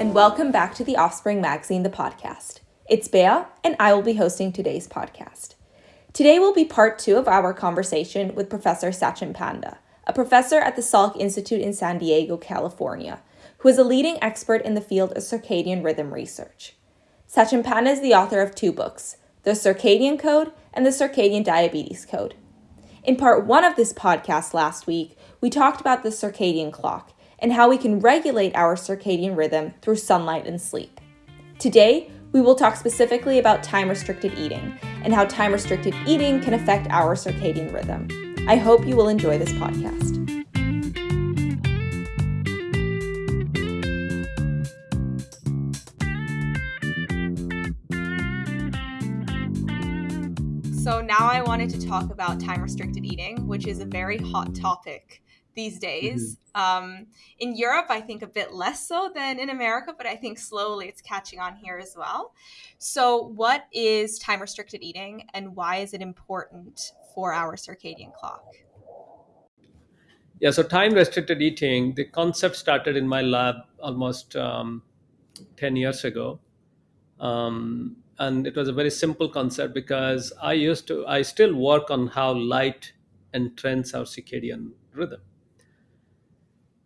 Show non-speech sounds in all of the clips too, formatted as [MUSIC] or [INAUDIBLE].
and welcome back to the Offspring Magazine, the podcast. It's Bea, and I will be hosting today's podcast. Today will be part two of our conversation with Professor Sachin Panda, a professor at the Salk Institute in San Diego, California, who is a leading expert in the field of circadian rhythm research. Sachin Panda is the author of two books, The Circadian Code and The Circadian Diabetes Code. In part one of this podcast last week, we talked about the circadian clock and how we can regulate our circadian rhythm through sunlight and sleep. Today, we will talk specifically about time restricted eating and how time restricted eating can affect our circadian rhythm. I hope you will enjoy this podcast. So, now I wanted to talk about time restricted eating, which is a very hot topic these days. Mm-hmm. Um, in Europe, I think a bit less so than in America, but I think slowly it's catching on here as well. So, what is time restricted eating and why is it important for our circadian clock? Yeah, so time restricted eating, the concept started in my lab almost um, 10 years ago. Um, and it was a very simple concept because I used to, I still work on how light entrains our circadian rhythm.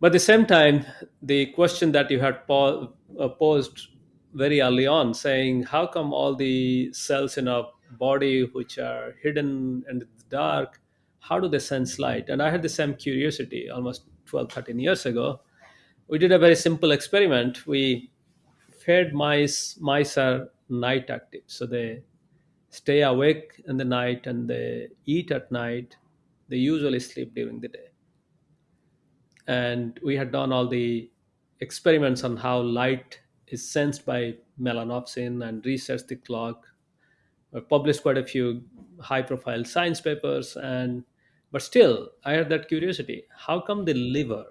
But at the same time, the question that you had po- uh, posed very early on, saying, how come all the cells in our body which are hidden in the dark, how do they sense light? And I had the same curiosity almost 12, 13 years ago. We did a very simple experiment. We fed mice, mice are night active. So they stay awake in the night and they eat at night. They usually sleep during the day and we had done all the experiments on how light is sensed by melanopsin and researched the clock. I published quite a few high profile science papers and but still i had that curiosity. How come the liver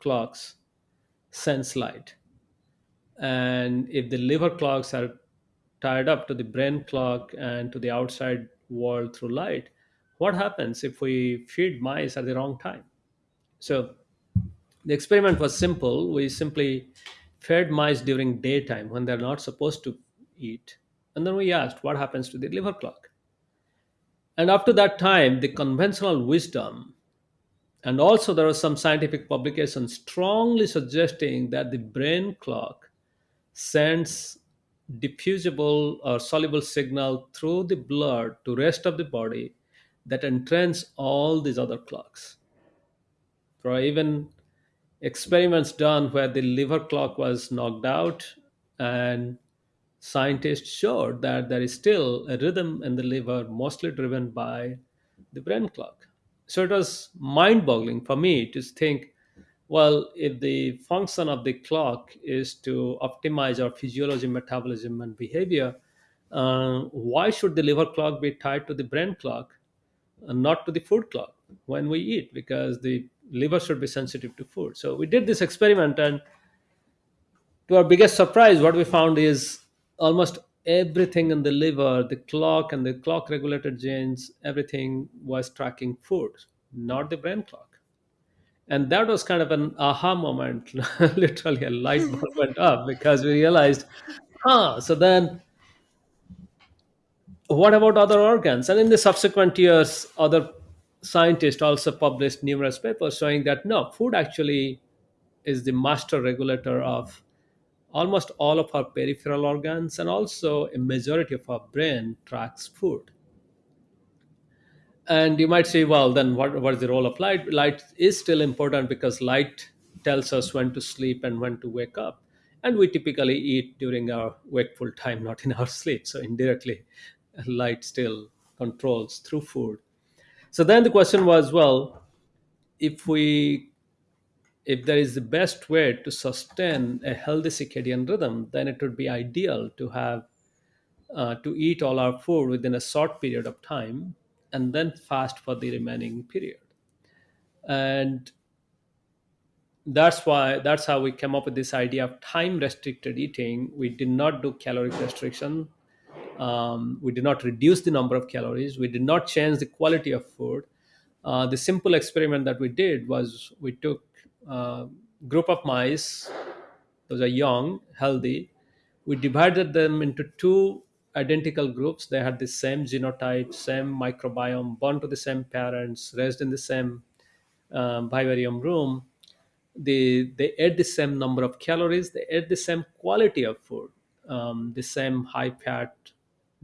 clocks sense light? And if the liver clocks are tied up to the brain clock and to the outside world through light what happens if we feed mice at the wrong time so the experiment was simple. We simply fed mice during daytime when they're not supposed to eat. And then we asked what happens to the liver clock. And to that time, the conventional wisdom, and also there was some scientific publications strongly suggesting that the brain clock sends diffusible or soluble signal through the blood to rest of the body that entrains all these other clocks there are even experiments done where the liver clock was knocked out, and scientists showed that there is still a rhythm in the liver, mostly driven by the brain clock. So it was mind boggling for me to think well, if the function of the clock is to optimize our physiology, metabolism, and behavior, uh, why should the liver clock be tied to the brain clock and not to the food clock when we eat? Because the liver should be sensitive to food. So we did this experiment, and to our biggest surprise, what we found is almost everything in the liver, the clock and the clock regulated genes, everything was tracking food, not the brain clock. And that was kind of an aha moment, [LAUGHS] literally a light [LAUGHS] bulb went up because we realized, huh, so then what about other organs? And in the subsequent years, other scientists also published numerous papers showing that no, food actually is the master regulator of almost all of our peripheral organs and also a majority of our brain tracks food. And you might say, well, then what, what is the role of light? Light is still important because light tells us when to sleep and when to wake up. And we typically eat during our wakeful time, not in our [LAUGHS] sleep. So indirectly, light still controls through food so then the question was well if we if there is the best way to sustain a healthy circadian rhythm then it would be ideal to have uh, to eat all our food within a short period of time and then fast for the remaining period. And that's why that's how we came up with this idea of time restricted eating. We did not do caloric restriction um, we did not reduce the number of calories. We did not change the quality of food. Uh, the simple experiment that we did was we took a group of mice those are young, healthy. We divided them into two identical groups. They had the same genotype, same microbiome, born to the same parents, raised in the same um, vivarium room. They, they ate the same number of calories, they ate the same quality of food, um, the same high fat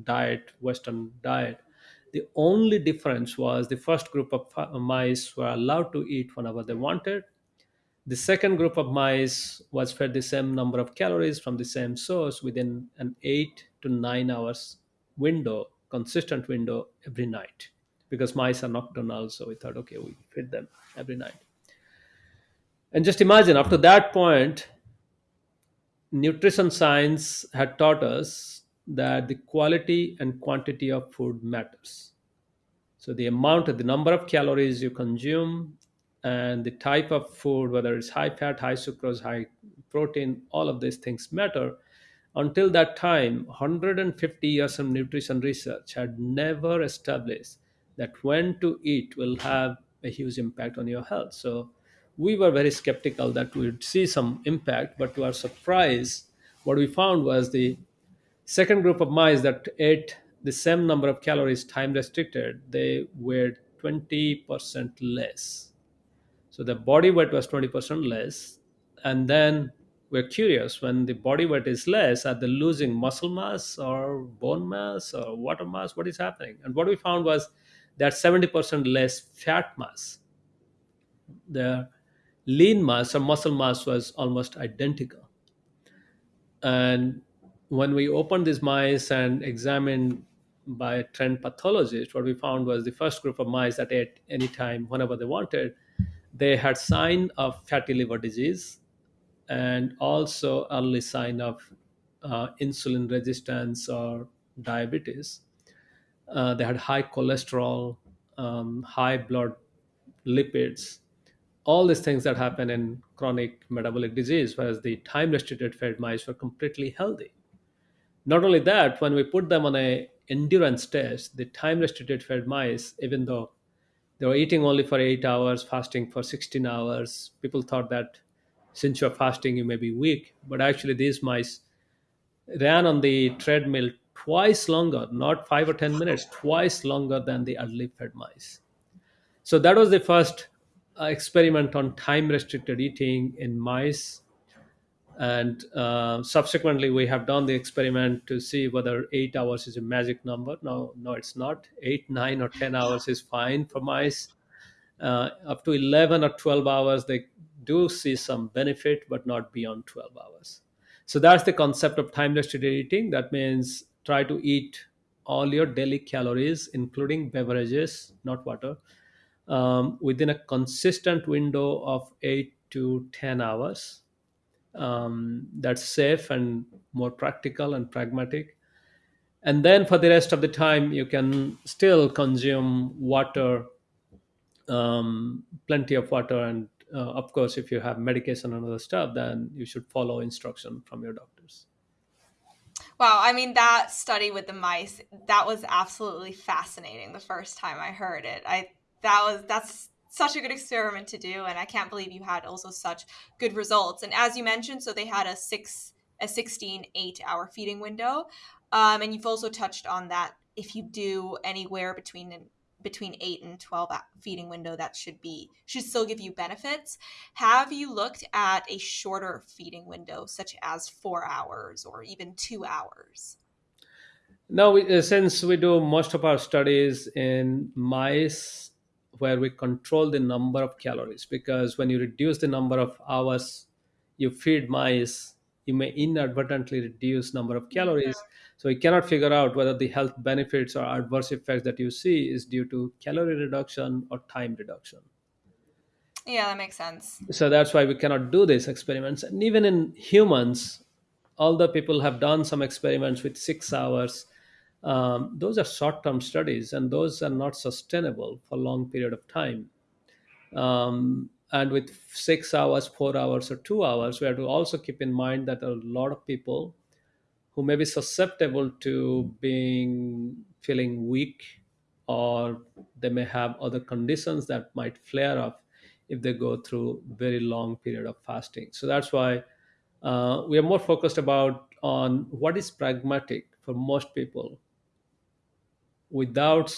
diet, Western diet. The only difference was the first group of uh, mice were allowed to eat whenever they wanted the second group of mice was fed the same number of calories from the same source within an 8 to 9 hours window, consistent window every night. Because mice are nocturnal, so we thought, okay, we feed them every night. And just imagine, after that point, nutrition science had taught us that the quality and quantity of food matters. So the amount, of the number of calories you consume, and the type of food, whether it's high fat, high sucrose, high protein, all of these things matter. Until that time, 150 years of nutrition research had never established that when to eat will have a huge impact on your health. So we were very skeptical that we would see some impact, but to our surprise, what we found was the Second group of mice that ate the same number of calories time restricted, they weighed 20% less. So the body weight was 20% less. And then we're curious when the body weight is less, are they losing muscle mass or bone mass or water mass? What is happening? And what we found was that 70% less fat mass. The lean mass or muscle mass was almost identical. And when we opened these mice and examined by a trained pathologist, what we found was the first group of mice that ate anytime, whenever they wanted, they had sign of fatty liver disease and also early sign of uh, insulin resistance or diabetes. Uh, they had high cholesterol, um, high blood lipids, all these things that happen in chronic metabolic disease, whereas the time restricted fed mice were completely healthy not only that, when we put them on a endurance test, the time restricted fed mice, even though they were eating only for eight hours, fasting for 16 hours, people thought that since you're fasting, you may be weak. But actually, these mice ran on the treadmill twice longer, not five or 10 minutes, twice longer than the early fed mice. So that was the first uh, experiment on time restricted eating in mice and uh, subsequently we have done the experiment to see whether eight hours is a magic number. No no it's not. Eight nine or ten hours is fine for mice. Uh, up to 11 or 12 hours they do see some benefit but not beyond 12 hours. So that's the concept of time restricted eating that means try to eat all your daily calories including beverages not water um, within a consistent window of 8 to 10 hours um, that's safe and more practical and pragmatic. And then for the rest of the time, you can still consume water, um, plenty of water. And uh, of course, if you have medication and other stuff, then you should follow instruction from your doctors. Wow, I mean that study with the mice, that was absolutely fascinating the first time I heard it. I that was that's such a good experiment to do and i can't believe you had also such good results. And as you mentioned so they had a six a 16 8 hour feeding window. Um, and you've also touched on that if you do anywhere between between 8 and 12 feeding window that should be should still give you benefits. Have you looked at a shorter feeding window such as 4 hours or even 2 hours? No we, uh, since we do most of our studies in mice where we control the number of calories. Because when you reduce the number of hours you feed mice you may inadvertently reduce number of calories. So we cannot figure out whether the health benefits or adverse effects that you see is due to calorie reduction or time reduction. Yeah that makes sense. So that's why we cannot do these experiments. And even in humans although people have done some experiments with six hours um, those are short-term studies and those are not sustainable for a long period of time. Um, and with six hours four hours or two hours we have to also keep in mind that a lot of people who may be susceptible to being feeling weak or they may have other conditions that might flare up if they go through very long period of fasting. So that's why uh, we are more focused about on what is pragmatic for most people without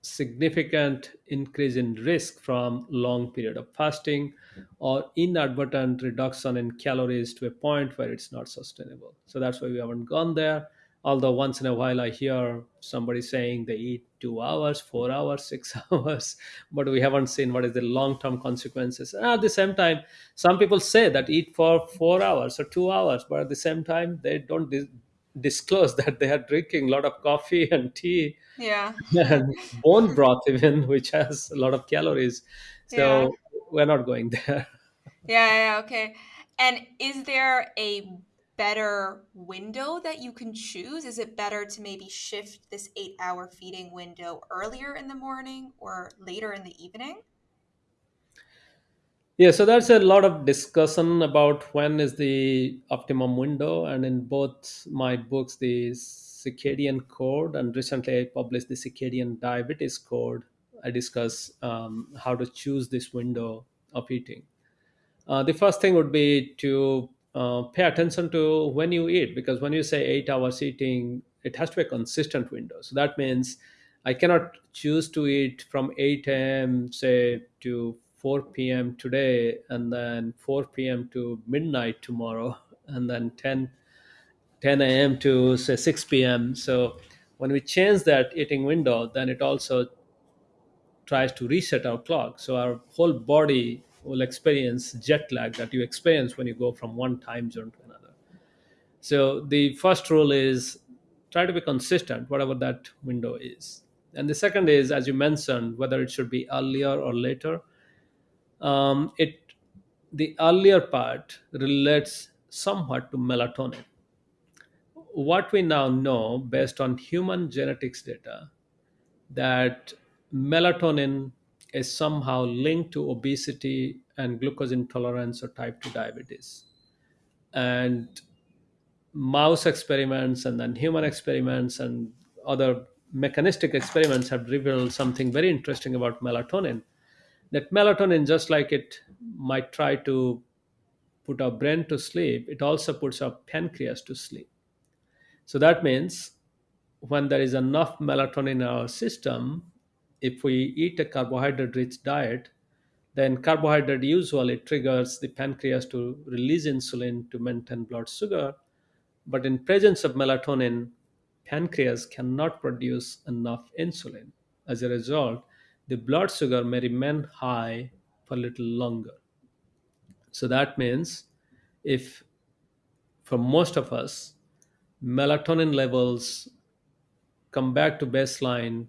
significant increase in risk from long period of fasting or inadvertent reduction in calories to a point where it's not sustainable. So that's why we haven't gone there. Although once in a while i hear somebody saying they eat 2 hours 4 hours [LAUGHS] 6 hours but we haven't seen what is the long term consequences. And at the same time some people say that eat for 4 hours or 2 hours but at the same time they don't disclose that they are drinking a lot of coffee and tea Yeah. and bone broth even which has a lot of calories Yeah. so we're not going there Yeah, yeah, okay. And is there a better window that you can choose? Is it better to maybe shift this eight hour feeding window earlier in the morning or later in the evening? Yeah so there's a lot of discussion about when is the optimum window and in both my books the circadian code and recently i published the circadian diabetes code i discuss um, how to choose this window of eating Uh, the first thing would be to uh, pay attention to when you eat, because when you say eight hours eating, it has to be a consistent window. So that means I cannot choose to eat from 8 a.m., say, to 4 p.m. today, and then 4 p.m. to midnight tomorrow, [LAUGHS] and then 10, 10 a.m. to, say, 6 p.m. So when we change that eating window, then it also tries to reset our clock. So our whole body will experience jet lag that you experience when you go from one time zone to another. So the first rule is try to be consistent, whatever that window is. And the second is, as you mentioned, whether it should be earlier or later. Um, it the earlier part relates somewhat to melatonin. What we now know, based on human genetics data, that melatonin is somehow linked to obesity and glucose intolerance or type 2 diabetes. And mouse experiments and then human experiments and other mechanistic experiments have revealed something very interesting about melatonin. That melatonin, just like it might try to put our brain to sleep, it also puts our pancreas to sleep. So that means when there is enough melatonin in our system, if we eat a carbohydrate rich diet, then carbohydrate usually triggers the pancreas to release insulin to maintain blood sugar. But in presence of melatonin, pancreas cannot produce enough insulin. As a result, the blood sugar may remain high for a little longer. So that means if for most of us, melatonin levels come back to baseline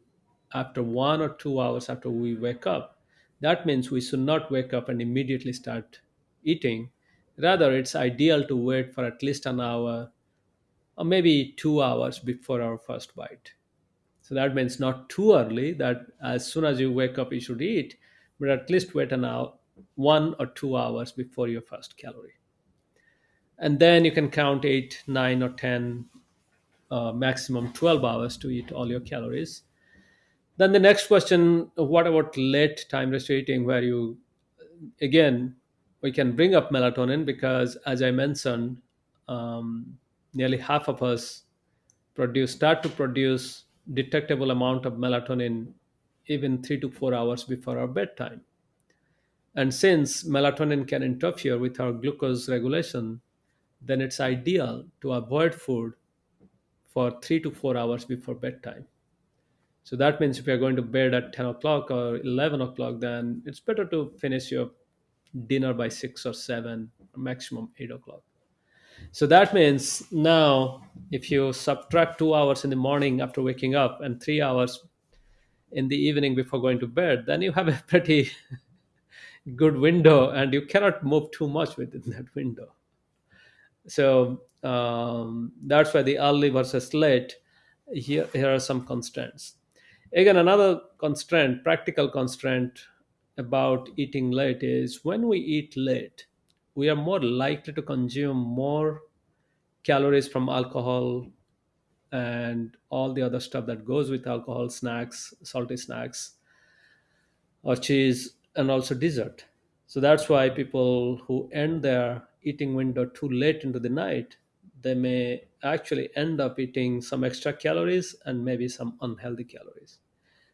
after one or two hours after we wake up, that means we should not wake up and immediately start eating. Rather, it's ideal to wait for at least an hour or maybe two hours before our first bite. So that means not too early, that as soon as you wake up, you should eat, but at least wait an hour, one or two hours before your first calorie. And then you can count eight, nine, or 10, uh, maximum 12 hours to eat all your calories Then the next question, what about late time restricted eating, where you again we can bring up melatonin because, as I mentioned, um, nearly half of us produce start to produce detectable amount of melatonin even three to four hours before our bedtime. And since melatonin can interfere with our glucose regulation, then it's ideal to avoid food for three to four hours before bedtime. So that means if you're going to bed at 10 o'clock or 11 o'clock, then it's better to finish your dinner by 6 or 7, maximum 8 o'clock. So that means now if you subtract two hours in the morning after waking up and three hours in the evening before going to bed, then you have a [LAUGHS] pretty good window and you cannot move too much within [LAUGHS] that window. So um, that's why the early versus late, here, here are some constraints. Again, another constraint, practical constraint about eating late is when we eat late, we are more likely to consume more calories from alcohol and all the other stuff that goes with alcohol, snacks, salty snacks, or cheese, and also dessert. So that's why people who end their eating window too late into the night, they may actually end up eating some extra calories and maybe some unhealthy calories.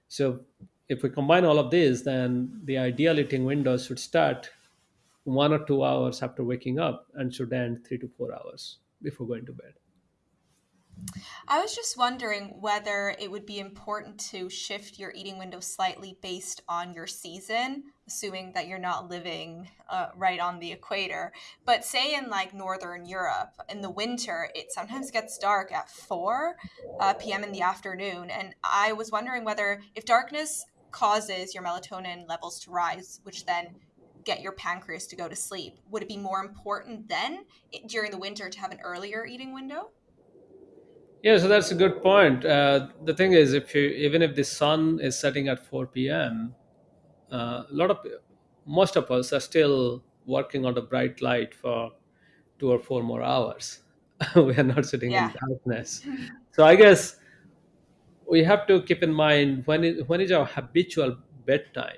So, if we combine all of these, then the ideal eating window should start one or two hours after waking up and should end three to four hours before going to bed. I was just wondering whether it would be important to shift your eating window slightly based on your season, assuming that you're not living uh, right on the equator. But say in like Northern Europe, in the winter, it sometimes gets dark at 4 uh, p.m. in the afternoon. And I was wondering whether if darkness causes your melatonin levels to rise, which then get your pancreas to go to sleep, would it be more important then during the winter to have an earlier eating window? Yeah, so that's a good point. Uh, the thing is, if you even if the sun is setting at 4 p.m., uh, a lot of most of us are still working on the bright light for two or four more hours. [LAUGHS] we are not sitting in darkness. [LAUGHS] So I guess we have to keep in mind when is, when is our habitual bedtime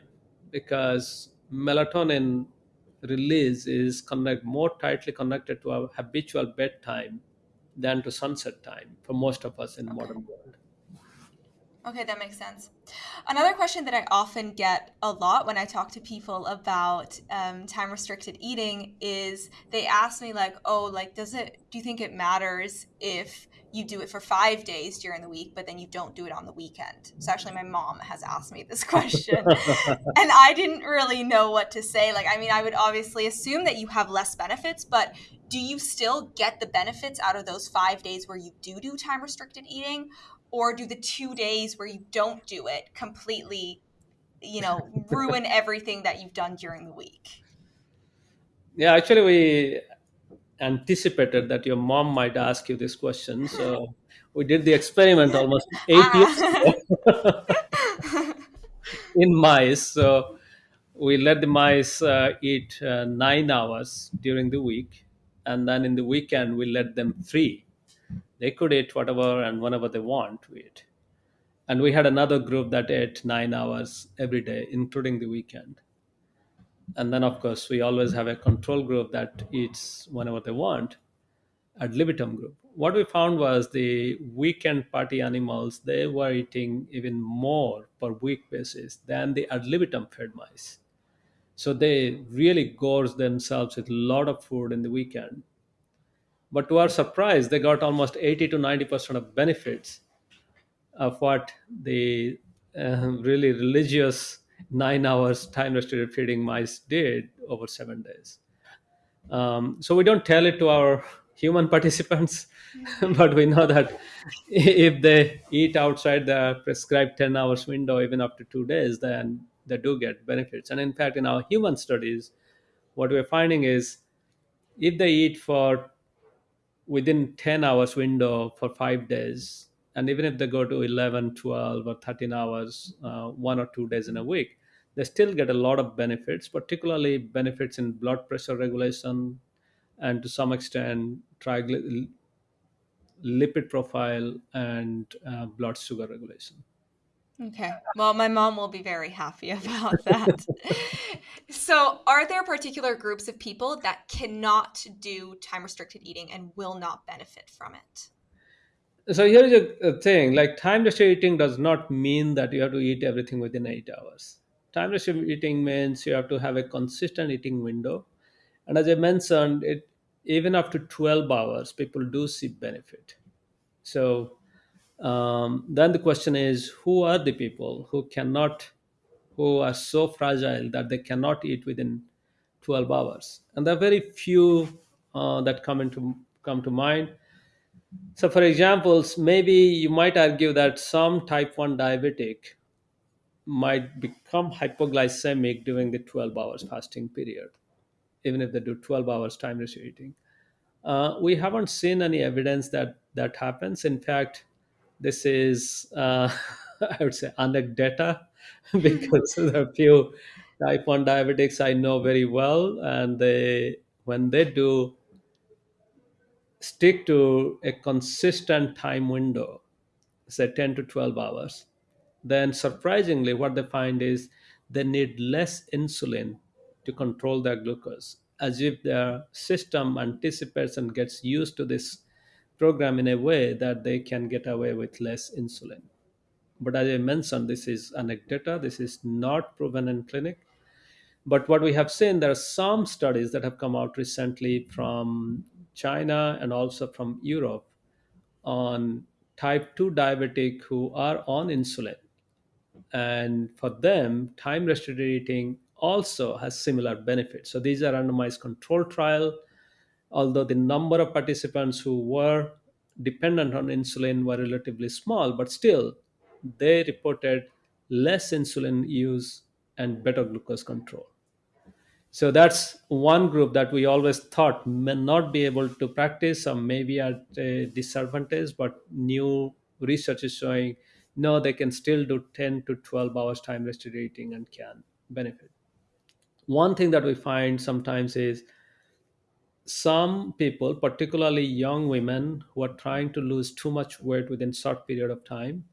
because melatonin release is connect more tightly connected to our habitual bedtime than to sunset time for most of us in Okay. modern world. Okay, that makes sense. Another question that I often get a lot when I talk to people about um, time restricted eating is they ask me, like, oh, like, does it, do you think it matters if you do it for five days during the week, but then you don't do it on the weekend? So actually, my mom has asked me this [LAUGHS] question, [LAUGHS] and I didn't really know what to say. Like, I mean, I would obviously assume that you have less benefits, but do you still get the benefits out of those five days where you do do time restricted eating? Or do the two days where you don't do it completely you know ruin [LAUGHS] everything that you've done during the week yeah, actually, we anticipated that your mom might ask you this question, so we did the experiment almost [LAUGHS] eight years ah ago [LAUGHS] in mice. So we let the mice uh, eat uh, nine hours during the week, and then in the weekend we let them free. They could eat whatever and whenever they want to eat. And we had another group that ate nine hours every day, including the weekend. And then, of course, we always have a control group that eats whenever they want, ad libitum group. What we found was the weekend party animals, they were eating even more per week basis than the ad libitum fed mice. So they really gorged themselves with a lot of food in the weekend. But to our surprise, they got almost 80 to 90% of benefits of what the uh, really religious nine hours time restricted feeding mice did over seven days. Um, so we don't tell it to our human [LAUGHS] participants, [LAUGHS] but we know that if they eat outside the prescribed 10 hours window, even after two days, then they do get benefits. And in fact, in our human studies, what we're finding is if they eat for within 10 hours window for five days. And even if they go to 11, 12, or 13 hours uh, one or two days in a week they still get a lot of benefits particularly benefits in blood pressure regulation and to some extent trigly- lipid profile and uh, blood sugar regulation okay. Well my mom will be very happy [LAUGHS] about that. So are there particular groups of people that cannot do time restricted eating and will not benefit from it? So here's a, a thing like time restricted eating does not mean that you have to eat everything within eight hours. Time restricted eating means you have to have a consistent eating window. And as i mentioned it even after 12 hours people do see benefit. So um, then the question is who are the people who cannot who are so fragile that they cannot eat within 12 hours and there are very few uh, that come into come to mind so, for examples, maybe you might argue that some type 1 diabetic might become hypoglycemic during the 12 hours fasting period, even if they do 12 hours time restricted eating. Uh, we haven't seen any evidence that that happens. In fact, this is, uh, [LAUGHS] I would say, anecdata [LAUGHS] because there are few type 1 diabetics I know very well, and they, when they do stick to a consistent time window, say 10 to 12 hours, then surprisingly, what they find is they need less insulin to control their glucose. as if their system anticipates and gets used to this program in a way that they can get away with less insulin. But as I mentioned, this is anecdata, this is not proven in clinic. But what we have seen, there are some studies that have come out recently from China and also from Europe on type 2 diabetic who are on insulin and for them time restricted eating also has similar benefits so these are randomized control trial although the number of participants who were dependent on insulin were relatively small but still they reported less insulin use and better glucose control so that's one group that we always thought may not be able to practice or maybe at a disadvantage, but new research is showing no, they can still do 10 to 12 hours time restricted eating and can benefit. One thing that we find sometimes is some people, particularly young women who are trying to lose too much weight within short period of time,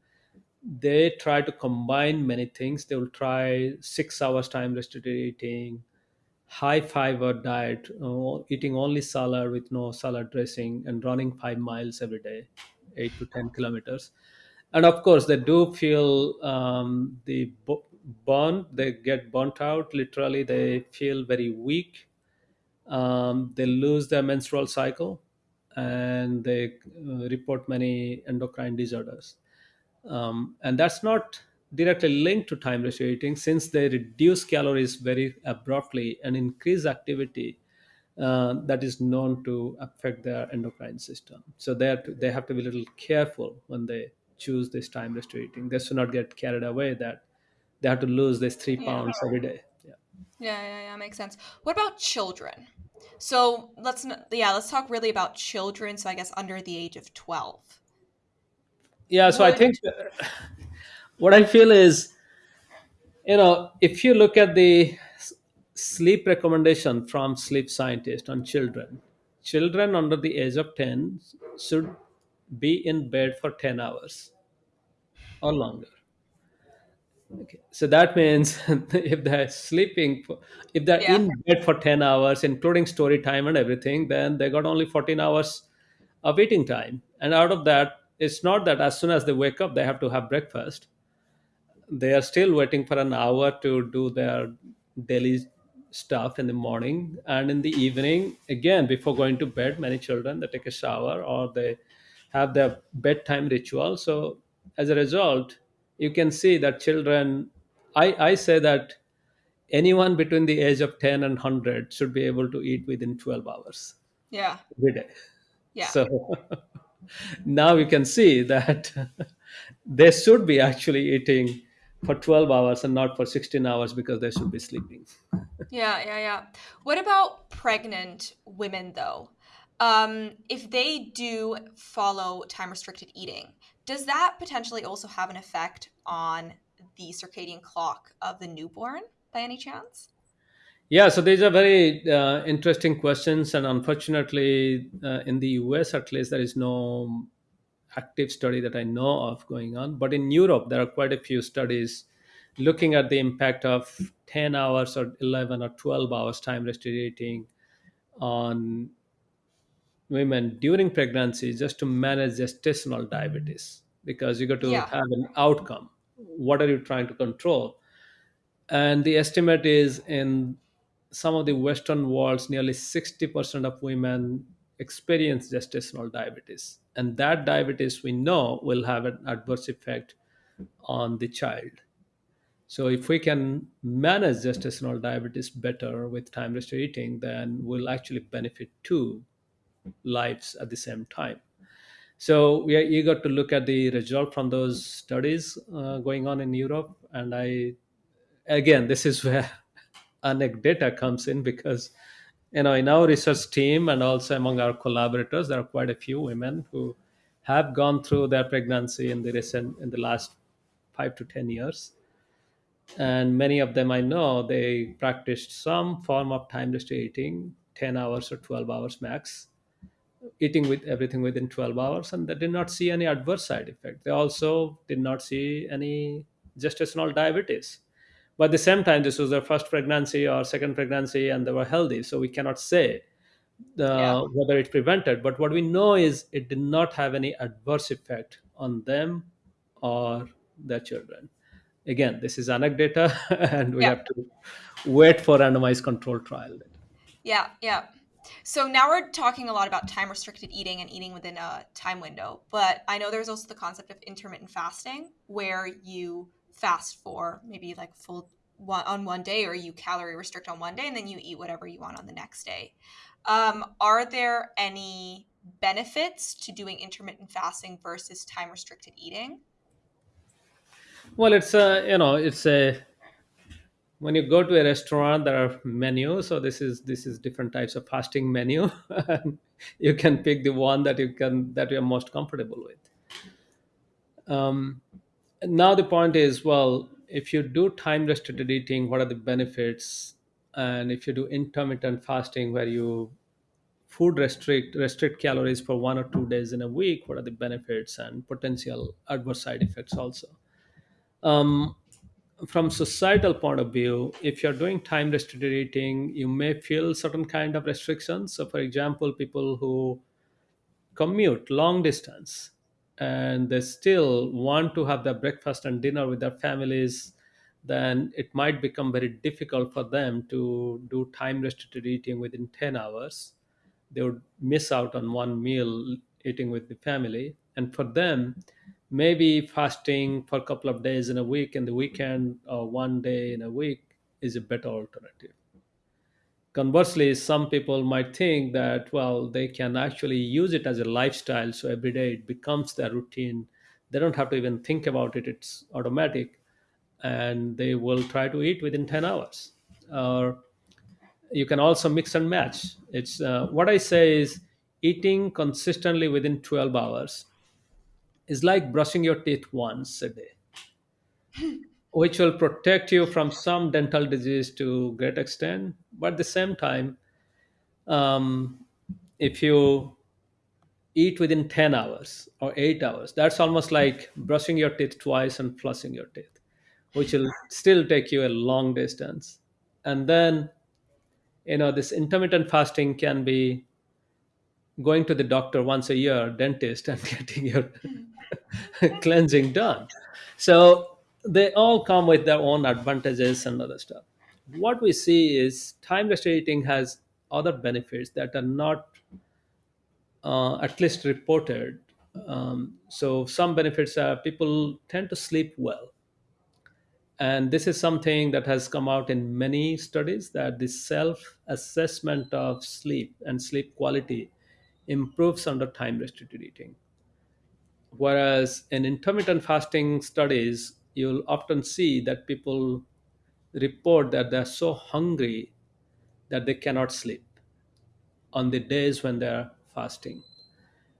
they try to combine many things. They will try six hours time restricted eating, high fiber diet, uh, eating only salad with no salad dressing, and running five miles every day, eight to 10 kilometers. And of course, they do feel um, the bu- burn, they get burnt out. Literally, they feel very weak. Um, they lose their menstrual cycle and they uh, report many endocrine disorders um, and that's not directly linked to time ratio eating since they reduce calories very abruptly and increase activity uh, that is known to affect their endocrine system so they have, to, they have to be a little careful when they choose this time ratio eating they should not get carried away that they have to lose this three Yeah. pounds every day yeah Yeah, yeah, yeah, makes sense. What about children? So let's yeah, let's talk really about children. So I guess under the age of twelve. yeah so i think [LAUGHS] what i feel is you know if you look at the sleep recommendation from sleep scientists on children children under the age of 10 should be in bed for 10 hours or longer okay. So that means [LAUGHS] if they're sleeping if they're yeah, in bed for 10 hours including story time and everything then they got only 14 hours of eating time. And out of that it's not that as soon as they wake up they have to have breakfast. They are still waiting for an hour to do their daily stuff in the morning. And in the evening again before going to bed many children they take a shower or they have their bedtime ritual. So as a result you can see that children i i say that anyone between the age of 10 and 100 should be able to eat within 12 hours yeah, every day yeah, so [LAUGHS] now you can see that [LAUGHS] they should be actually eating for 12 hours and not for 16 hours because they should be sleeping. [LAUGHS] yeah, yeah, yeah. What about pregnant women though? Um, if they do follow time restricted eating, does that potentially also have an effect on the circadian clock of the newborn by any chance? Yeah, so these are very uh, interesting questions, and unfortunately, uh, in the US at least, there is no active study that I know of going on. But in Europe, there are quite a few studies looking at the impact of 10 hours or 11 or 12 hours time restricted eating on women during pregnancy just to manage gestational diabetes because you got to Yeah, have an outcome. What are you trying to control? And the estimate is in some of the Western worlds, nearly 60% of women experience gestational diabetes. And that diabetes we know will have an adverse effect on the child. So if we can manage gestational diabetes better with time restricted eating, then we'll actually benefit two lives at the same time. So we are eager to look at the result from those studies uh, going on in Europe. And I, again, this is where [LAUGHS] anecdata comes in because, you know, in our research team and also among our collaborators, there are quite a few women who have gone through their pregnancy in the recent, in the last five to 10 years. And many of them I know, they practiced some form of time restricted eating, 10 hours or 12 hours max eating with everything within 12 hours and they did not see any adverse side effect they also did not see any gestational diabetes but at the same time this was their first pregnancy or second pregnancy and they were healthy so we cannot say Yeah. uh, whether it prevented but what we know is it did not have any adverse effect on them or their children again this is anecdata [LAUGHS] and we Yeah. have to wait for randomized control trial Yeah, yeah. So now we're talking a lot about time restricted eating and eating within a time window, but I know there's also the concept of intermittent fasting where you fast for maybe like full one on one day or you calorie restrict on one day and then you eat whatever you want on the next day. Um, are there any benefits to doing intermittent fasting versus time restricted eating? well it's a you know it's a when you go to a restaurant there are menus so this is this is different types of fasting menu. [LAUGHS] You can pick the one that you can that you're most comfortable with. Um, now the point is well if you do time restricted eating what are the benefits? And if you do intermittent fasting where you food restrict restrict calories for one or two days in a week what are the benefits and potential adverse side effects also? Um, from societal point of view if you're doing time restricted eating you may feel certain kind of restrictions. So for example people who commute long distance and they still want to have their breakfast and dinner with their families then it might become very difficult for them to do time restricted eating within 10 hours. They would miss out on one meal eating with the family. And for them maybe fasting for a couple of days in a week in the weekend or one day in a week is a better alternative. Conversely some people might think that well they can actually use it as a lifestyle so every day it becomes their routine. They don't have to even think about it it's automatic and they will try to eat within 10 hours. Or you can also mix and match. It's uh, what i say is eating consistently within 12 hours is like brushing your teeth once a day [LAUGHS] which will protect you from some dental disease to great extent. But at the same time um, if you eat within 10 hours or 8 hours that's almost like brushing your teeth twice and flossing your teeth which will still take you a long distance. And then you know this intermittent fasting can be going to the doctor once a year dentist and [LAUGHS] getting your [LAUGHS] cleansing done. So they all come with their own advantages and other stuff. What we see is time restricting has other benefits that are not uh, at least reported. Um, so some benefits are people tend to sleep well. And this is something that has come out in many studies that the self assessment of sleep and sleep quality improves under time restricted eating. Whereas in intermittent fasting studies you'll often see that people report that they're so hungry that they cannot sleep on the days when they're fasting.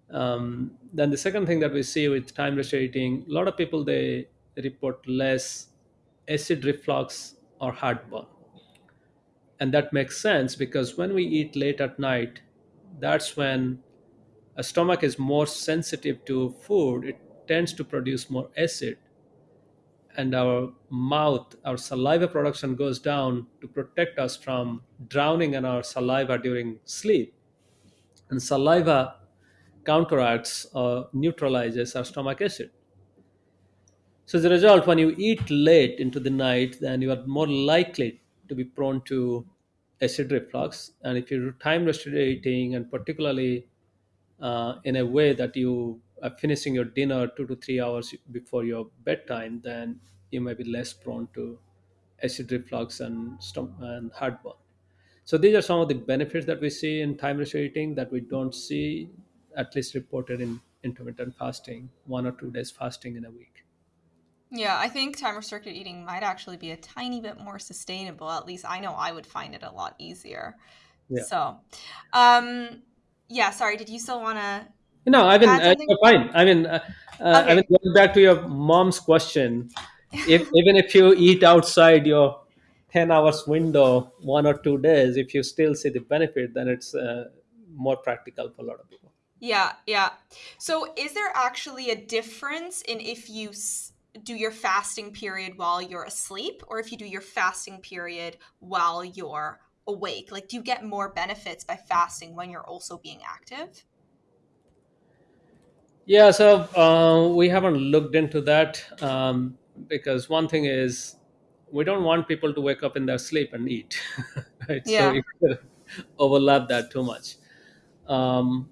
Um, then the second thing that we see with time restricted eating a lot of people they report less acid reflux or heartburn. And that makes sense because when we eat late at night that's when a stomach is more sensitive to food it tends to produce more acid. And our mouth our saliva production goes down to protect us from drowning in our saliva during sleep. And saliva counteracts or neutralizes our stomach acid. So as a result, when you eat late into the night, then you are more likely to be prone to acid reflux. And if you do time restricted eating, and particularly uh, in a way that you are finishing your dinner two to three hours before your bedtime, then you may be less prone to acid reflux and stom- and heartburn. So these are some of the benefits that we see in time restricted eating that we don't see, at least reported in intermittent fasting, one or two days fasting in a week. Yeah, I think time restricted eating might actually be a tiny bit more sustainable. At least I know I would find it a lot easier. Yeah. So, um, yeah, sorry, did you still want to No, I mean, uh, fine. I mean, uh, uh, I mean, Okay. going back to your mom's question, if [LAUGHS] even if you eat outside your ten hours window one or two days, if you still see the benefit, then it's uh, more practical for a lot of people. Yeah, yeah. So is there actually a difference in if you s- do your fasting period while you're asleep or if you do your fasting period while you're awake? Like, do you get more benefits by fasting when you're also being active? Yeah, so uh, we haven't looked into that um, because one thing is we don't want people to wake up in their sleep and eat, [LAUGHS] right? So Yeah. we [LAUGHS] overlap that too much. Um,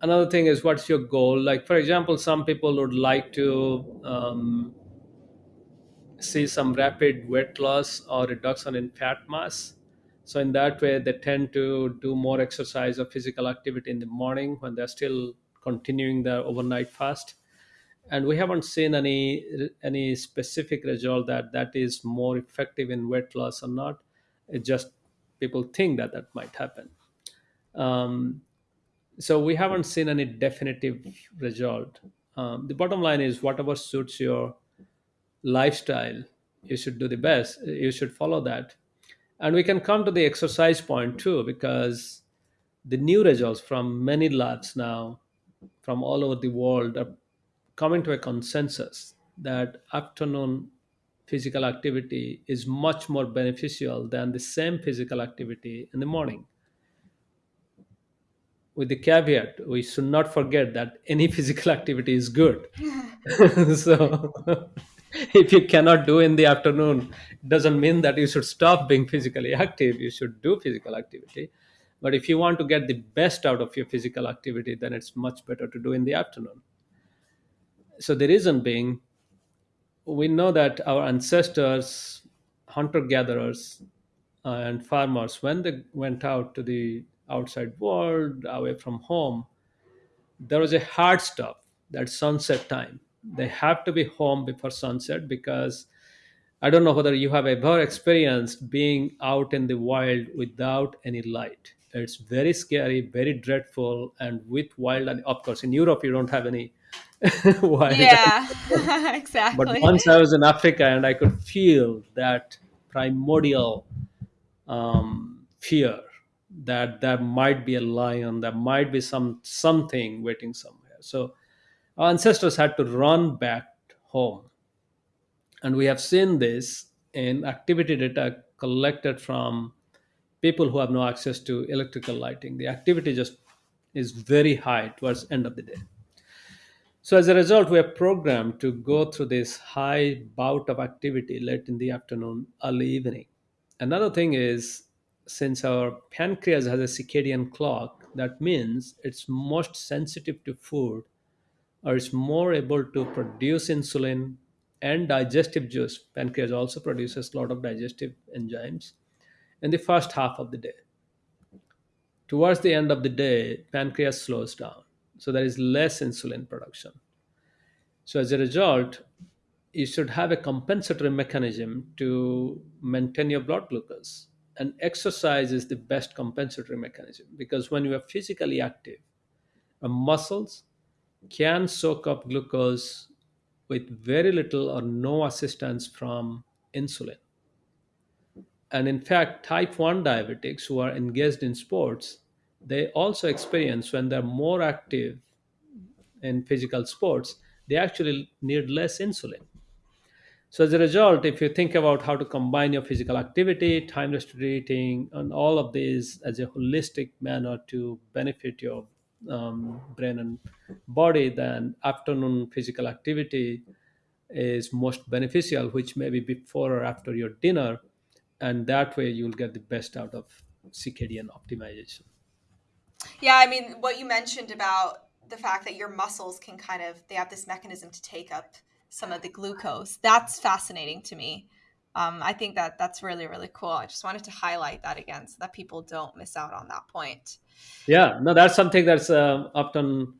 another thing is what's your goal? Like, for example, some people would like to um, see some rapid weight loss or reduction in fat mass. So in that way, they tend to do more exercise or physical activity in the morning when they're still continuing their overnight fast. And we haven't seen any any specific result that that is more effective in weight loss or not. It just people think that that might happen. Um, so we haven't seen any definitive result. Um, the bottom line is whatever suits your lifestyle you should do the best you should follow that and we can come to the exercise point too because the new results from many labs now from all over the world are coming to a consensus that afternoon physical activity is much more beneficial than the same physical activity in the morning with the caveat we should not forget that any [LAUGHS] physical activity is good. [LAUGHS] So [LAUGHS] if you cannot do in the afternoon it doesn't mean that you should stop being physically active. You should do physical activity. But if you want to get the best out of your physical activity then it's much better to do in the afternoon. So the reason being we know that our ancestors hunter gatherers uh, and farmers when they went out to the outside world away from home. There was a hard stop that sunset time. They have to be home before sunset because i don't know whether you have ever experienced being out in the wild without any light. It's very scary very dreadful and with wild and of course in europe you don't have any [LAUGHS] wild Yeah, [LAUGHS] [LAUGHS] exactly. but once i was in africa and i could feel that primordial um, fear that there might be a lion, there might be some something waiting somewhere. So our ancestors had to run back home, and we have seen this in activity data collected from people who have no access to electrical lighting. The activity just is very high towards end of the day. So as a result, we are programmed to go through this high bout of activity late in the afternoon, early evening. Another thing is since our pancreas has a circadian clock, that means it's most sensitive to food or it's more able to produce insulin and digestive juice. Pancreas also produces a lot of digestive enzymes in the first half of the day. Towards the end of the day, pancreas slows down. So there is less insulin production. So as a result, you should have a compensatory mechanism to maintain your blood glucose. And exercise is the best compensatory mechanism because when you are physically active, our muscles can soak up glucose with very little or no assistance from insulin. And in fact, type 1 diabetics who are engaged in sports, they also experience when they're more active in physical sports, they actually need less insulin. So as a result, if you think about how to combine your physical activity, time restricted eating, and all of these as a holistic manner to benefit your um, brain and body, then afternoon physical activity is most beneficial, which may be before or after your dinner, and that way you'll get the best out of circadian optimization. Yeah, I mean, what you mentioned about the fact that your muscles can kind of they have this mechanism to take up some of the glucose. That's fascinating to me. Um, I think that that's really really cool. I just wanted to highlight that again so that people don't miss out on that point. Yeah, no, that's something that's uh, often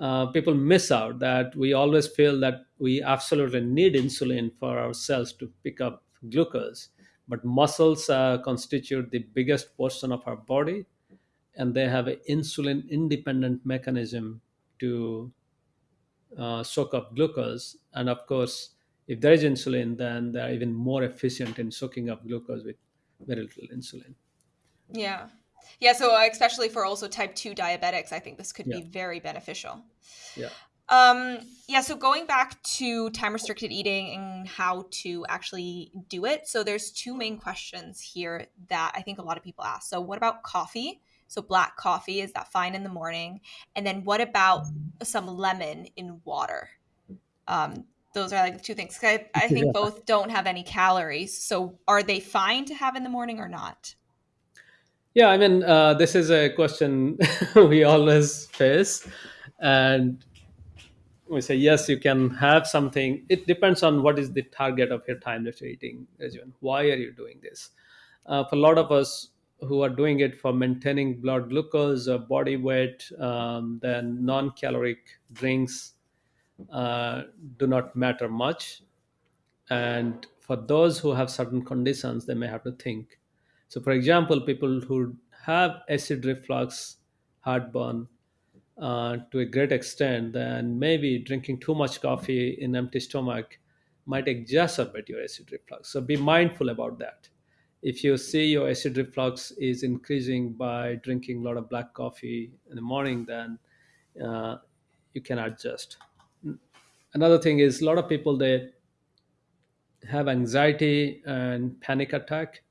uh, people miss out that we always feel that we absolutely need insulin for our cells to pick up glucose but muscles uh, constitute the biggest portion of our body and they have an insulin independent mechanism to uh, soak up glucose and of course if there is insulin then they're even more efficient in soaking up glucose with very little insulin Yeah. Yeah, so uh, especially for also type 2 diabetics, I think this could yeah be very beneficial. yeah Um, yeah, so going back to time restricted eating and how to actually do it. So there's two main questions here that I think a lot of people ask. So what about coffee? So black coffee, is that fine in the morning? And then what about some lemon in water? Um, those are like the two things. I, I [LAUGHS] think yeah. both don't have any calories. So are they fine to have in the morning or not? Yeah, I mean, uh, this is a question [LAUGHS] we always face. And we say yes you can have something it depends on what is the target of your time that you're eating regimen why are you doing this uh, for a lot of us who are doing it for maintaining blood glucose or body weight um, then non-caloric drinks uh, do not matter much and for those who have certain conditions they may have to think so for example people who have acid reflux heartburn uh, to a great extent, then maybe drinking too much coffee in empty stomach might exacerbate your acid reflux. So be mindful about that. If you see your acid reflux is increasing by drinking a lot of black coffee in the morning, then uh, you can adjust. Another thing is a lot of people they have anxiety and panic attack.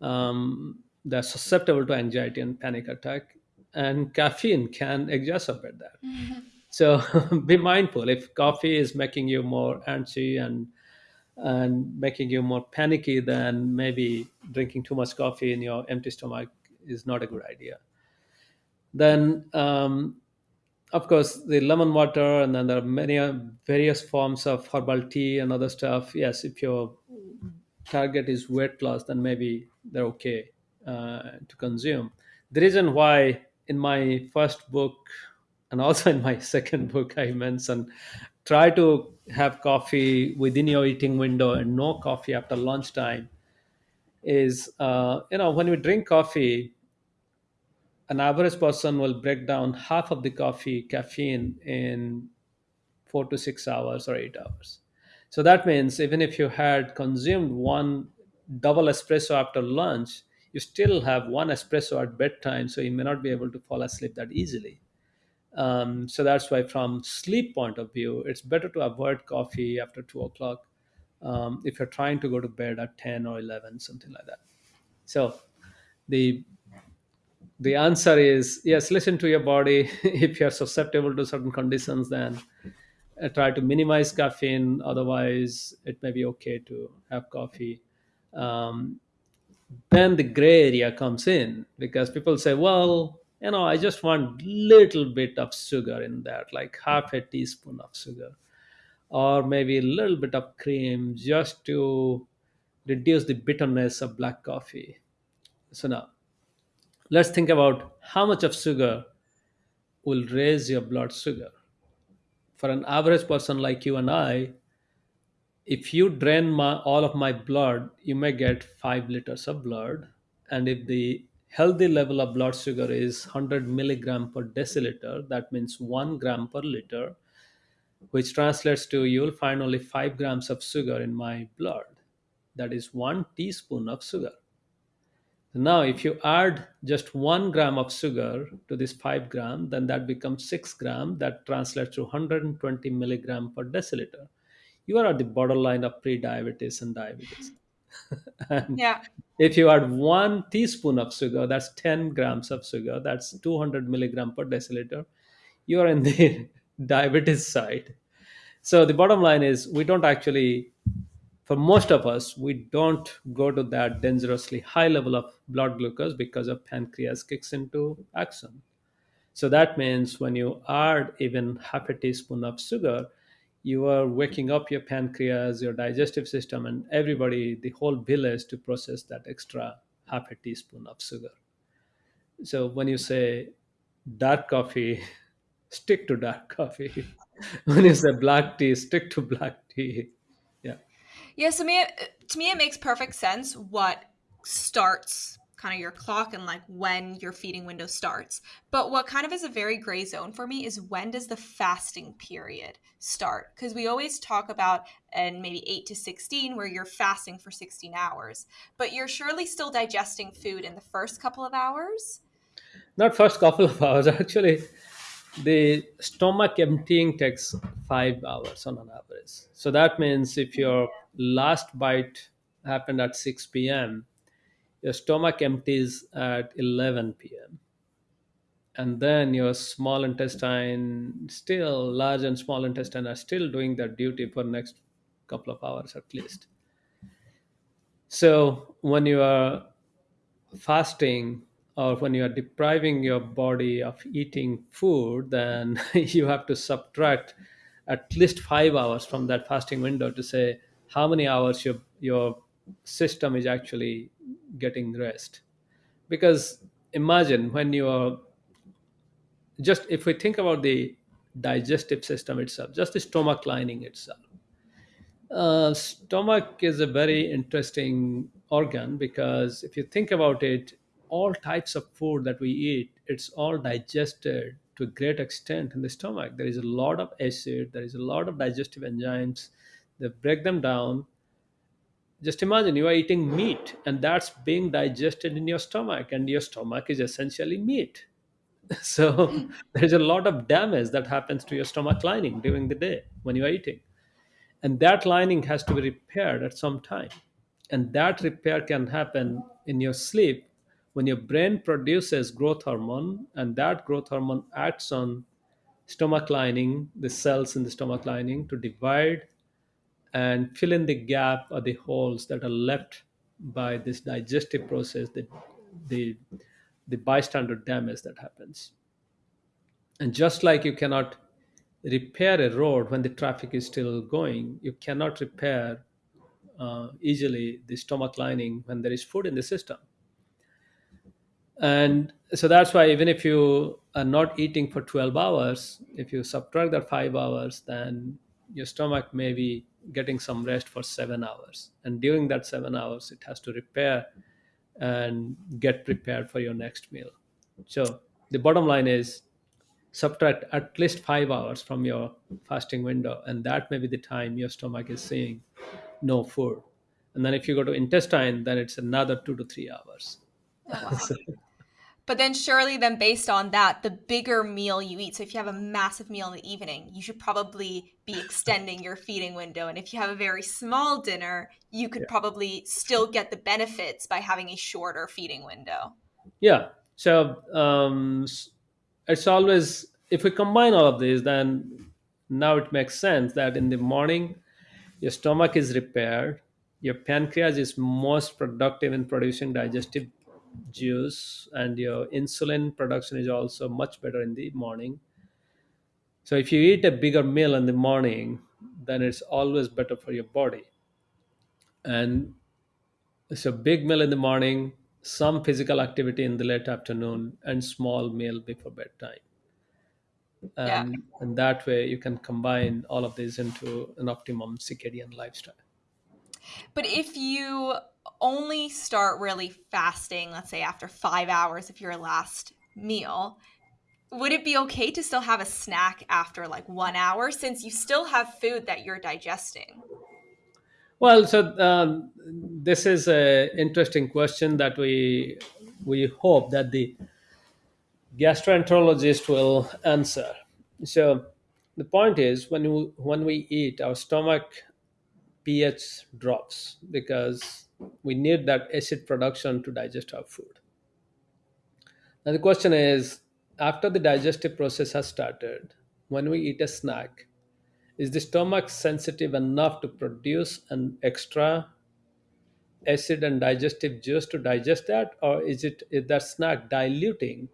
Um, they're susceptible to anxiety and panic attack and caffeine can exacerbate that. Mm-hmm. So [LAUGHS] be mindful if coffee is making you more antsy and and making you more panicky, than maybe drinking too much coffee in your empty stomach is not a good idea. Then, um, of course, the lemon water, and then there are many uh, various forms of herbal tea and other stuff. Yes, if your target is weight loss, then maybe they're okay uh, to consume. The reason why in my first book and also in my [LAUGHS] second book, I mentioned try to have coffee within your eating window and no coffee after lunchtime. Is uh, you know when we drink coffee, an average person will break down half of the coffee caffeine in four to six hours or eight hours. So that means even if you had consumed one double espresso after lunch, you still have one espresso at bedtime, so you may not be able to fall asleep that easily. Um, so that's why, from sleep point of view, it's better to avoid coffee after two o'clock um, if you're trying to go to bed at ten or eleven, something like that. So the the answer is yes. Listen to your body. [LAUGHS] if you're susceptible to certain conditions, then uh, try to minimize caffeine. Otherwise, it may be okay to have coffee. Um, then the gray area comes in because people say well you know i just want little bit of sugar in that like half a teaspoon of sugar. Or maybe a little bit of cream just to reduce the bitterness of black coffee. So now let's think about how much of sugar will raise your blood sugar. For an average person like you and i if you drain my, all of my blood, you may get five liters of blood. And if the healthy level of blood sugar is 100 milligram per deciliter, that means one gram per liter, which translates to you'll find only five grams of sugar in my blood. That is one teaspoon of sugar. Now, if you add just one gram of sugar to this five gram, then that becomes six gram. That translates to 120 milligram per deciliter you are at the borderline of pre-diabetes and diabetes. [LAUGHS] yeah. If you add one teaspoon of sugar, that's 10 grams of sugar, that's 200 milligram per deciliter, you are in the [LAUGHS] diabetes side. So the bottom line is we don't actually, for most of us, we don't go to that dangerously high level of blood glucose because of pancreas kicks into action. So that means when you add even half a teaspoon of sugar, you are waking up your pancreas, your digestive system, and everybody, the whole village to process that extra half a teaspoon of sugar. So when you say dark coffee, [LAUGHS] stick to dark coffee. [LAUGHS] when you say black tea, stick to black tea. Yeah. Yeah. So me, to me, it makes perfect sense what starts kind of your clock and like when your feeding window starts. But what kind of is a very gray zone for me is when does the fasting period start? Because we always talk about and maybe 8 to 16 where you're fasting for 16 hours, but you're surely still digesting food in the first couple of hours. Not first couple of [LAUGHS] hours actually. the stomach emptying takes five hours on an average. So that means if your mm-hmm. last bite happened at 6 p.m., your stomach empties at 11 p.m. And then your small intestine, still large and small intestine, are still doing their duty for next couple of hours at least. So when you are fasting or when you are depriving your body of eating food, then [LAUGHS] you have to subtract at least five hours from that fasting window to say how many hours your your system is actually getting rest. Because imagine when you are just if we think about the digestive system itself, just the stomach lining itself uh, stomach is a very interesting organ because if you think about it, all types of food that we eat, it's all digested to a great extent in the stomach. There is a lot of acid, there is a lot of digestive enzymes they break them down. Just imagine you are eating meat and that's being digested in your stomach, and your stomach is essentially meat. [LAUGHS] So [LAUGHS] there's a lot of damage that happens to your stomach lining during the day when you are eating and that lining has to be repaired at some time and that repair can happen in your sleep when your brain produces growth hormone and that growth hormone acts on stomach lining the cells in the stomach lining to divide and fill in the gap or the holes that are left by this digestive process the the the bystander damage that happens and just like you cannot repair a road when the traffic is still going, you cannot repair uh, easily the stomach lining when there is food in the system. And so that's why even if you are not eating for 12 hours, if you subtract that five hours, then your stomach may be getting some rest for seven hours. And during that seven hours, it has to repair and get prepared for your next meal. So the bottom line is subtract at least five hours from your fasting window, and that may be the time your stomach is saying no food. And then if you go to intestine, then it's another two to three hours. Oh, wow. so, [LAUGHS] but then surely then based on that, the bigger meal you eat. So if you have a massive meal in the evening, you should probably be extending your feeding window. And if you have a very small dinner, you could yeah. probably still get the benefits by having a shorter feeding window. Yeah. So um, it's always if we combine all of these, then now it makes sense that in the morning your stomach is repaired, your pancreas is most productive in producing digestive juice and your insulin production is also much better in the morning. So if you eat a bigger meal in the morning then it's always better for your body. And so big meal in the morning some physical activity in the late afternoon and small meal before bedtime. And, yeah. and that way you can combine all of these into an optimum circadian lifestyle. But if you only start really fasting, let's say after five hours of your last meal, would it be okay to still have a snack after like one hour since you still have food that you're digesting? Well, so um, this is an interesting question that we we hope that the gastroenterologist will answer. So the point is when we, when we eat, our stomach pH drops because we need that acid production to digest our food. Now, the question is after the digestive process has started, when we eat a snack, is the stomach sensitive enough to produce an extra acid and digestive juice to digest that, or is it is that snack diluting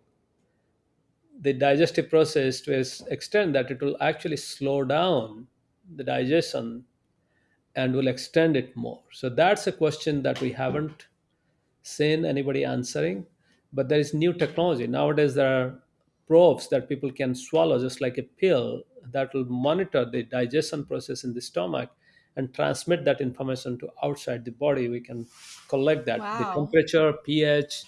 the digestive process to an extent that it will actually slow down the digestion and will extend it more? So that's a question that we haven't seen anybody answering. But there is new technology. Nowadays, there are probes that people can swallow just like a pill that will monitor the digestion process in the stomach and transmit that information to outside the body. We can collect that wow. the temperature, pH,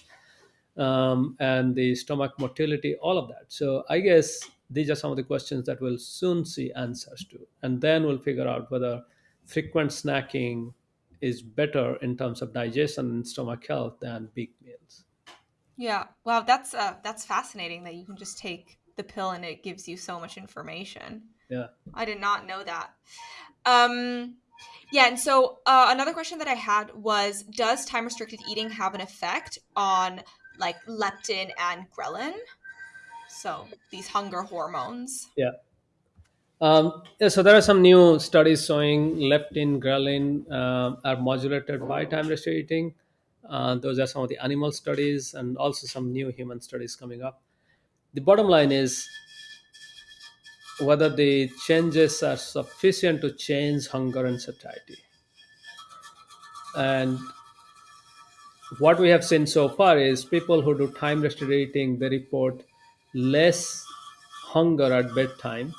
um, and the stomach motility, all of that. So I guess these are some of the questions that we'll soon see answers to, and then we'll figure out whether frequent snacking is better in terms of digestion and stomach health than big meals. Yeah, wow, that's uh, that's fascinating that you can just take the pill and it gives you so much information. Yeah. I did not know that. Um, yeah, and so uh, another question that I had was Does time restricted eating have an effect on like leptin and ghrelin? So these hunger hormones. Yeah. Um, yeah, so there are some new studies showing leptin, ghrelin uh, are modulated by time restricted eating. Uh, those are some of the animal studies and also some new human studies coming up. The bottom line is whether the changes are sufficient to change hunger and satiety. And what we have seen so far is people who do time restricted eating, they report less hunger at bedtime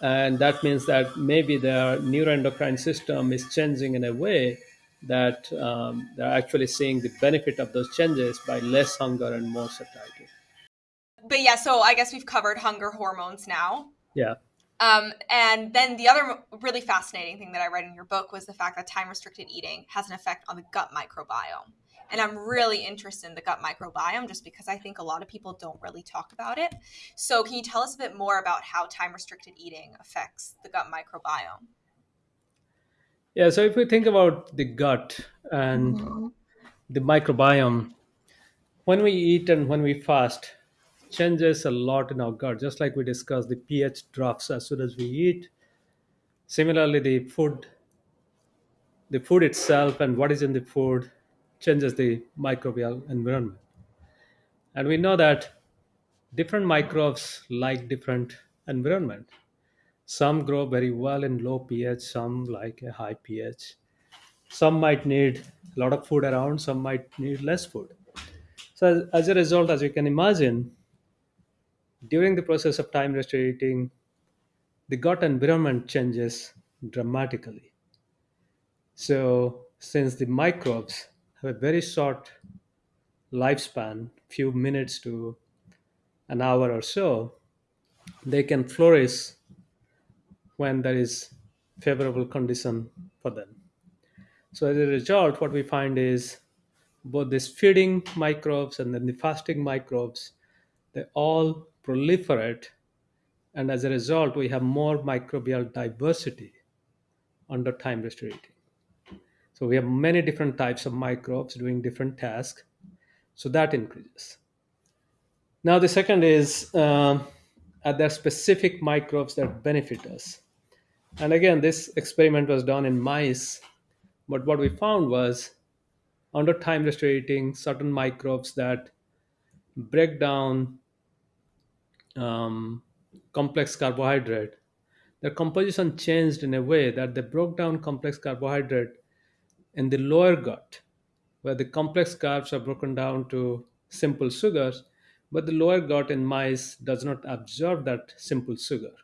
and that means that maybe their neuroendocrine system is changing in a way that um, they're actually seeing the benefit of those changes by less hunger and more satiety. But yeah, so I guess we've covered hunger hormones now. Yeah. Um, and then the other really fascinating thing that I read in your book was the fact that time restricted eating has an effect on the gut microbiome. And I'm really interested in the gut microbiome just because I think a lot of people don't really talk about it. So, can you tell us a bit more about how time restricted eating affects the gut microbiome? Yeah, so if we think about the gut and mm-hmm. the microbiome, when we eat and when we fast, changes a lot in our gut. Just like we discussed, the pH drops as soon as we eat. Similarly, the food, the food itself and what is in the food changes the microbial environment. And we know that different microbes like different environment. Some grow very well in low pH, some like a high pH. Some might need a lot of food around, some might need less food. So as, a result, as you can imagine, during the process of time restricted eating, the gut environment changes dramatically. So since the microbes have a very short lifespan, few minutes to an hour or so, they can flourish when there is favorable condition for them. So as a result, what we find is both these feeding microbes and then the fasting microbes, they all proliferate. And as a result, we have more microbial diversity under time restricted so we have many different types of microbes doing different tasks. So that increases. Now the second is uh, are there specific microbes that benefit us? And again, this experiment was done in mice, but what we found was under time restricting certain microbes that break down um, complex carbohydrate, their composition changed in a way that they broke down complex carbohydrate in the lower gut, where the complex carbs are broken down to simple sugars, but the lower gut in mice does not absorb that simple sugar.